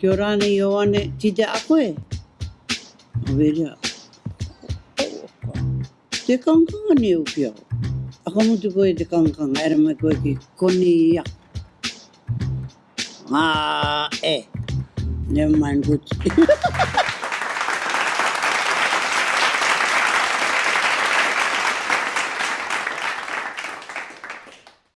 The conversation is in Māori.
Kia ora ne i oane, ti te a koe? O vere a. Te kankanga ni o pia. A kamo koe te kankanga, era mai koe ki koni i a. Ah, eh. Never mind, good.